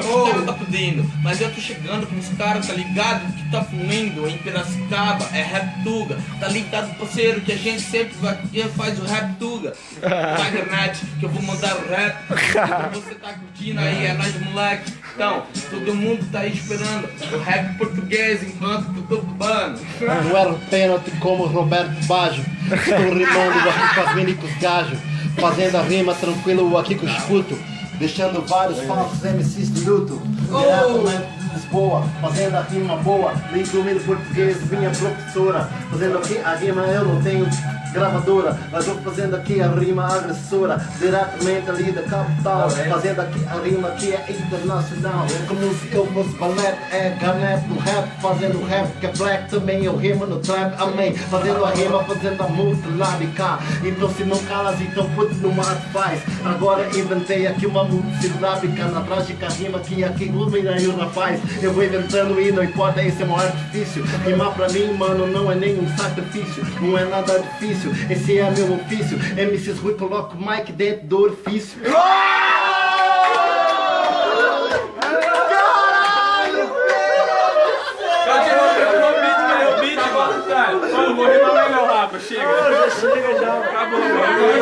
o cara tá pedindo. Mas eu tô chegando com os caras, tá ligado? Que tá fluindo em Piracicaba, é Rap Tuga. Tá ligado, parceiro, que a gente sempre vai, faz o Rap Tuga. Na internet, que eu vou mandar o rap. Então você tá curtindo aí, é nóis, moleque. Então, todo mundo tá aí esperando o rap português enquanto eu tô bubando. Não era pênalti como Roberto Baggio. Estou rimando aqui com as minicos gajo. Fazendo a rima tranquilo aqui com os puto. Deixando vários falsos MCs de luto. De Lisboa, fazendo a rima boa. Nem domino português, minha professora. Fazendo aqui a rima, eu não tenho gravadora. Mas vou fazendo aqui a rima agressora. Diretamente ali da capital. Fazendo aqui a rima que é internacional. Como se eu fosse balé, é garnet no rap. Fazendo rap que é black também. Eu rimo no trap, amém. Fazendo a rima, fazendo a multilábica. Então se não calas, então putz no mar faz. Agora inventei aqui uma multilábica. Na trágica rima que aqui ilumina o rapaz. Eu vou inventando e não importa, esse é um artifício. Rimar pra mim, mano, não é nenhum sacrifício. Não é nada difícil, esse é meu ofício. MCs Rui coloca o mic dentro do orifício. Mais meu rapa, chega. Chega já.